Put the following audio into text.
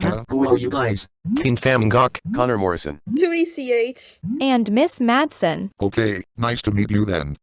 Huh? Who are you guys? Teen Fam Connor Morrison. Tootie CH. And Miss Madsen. Okay, nice to meet you then.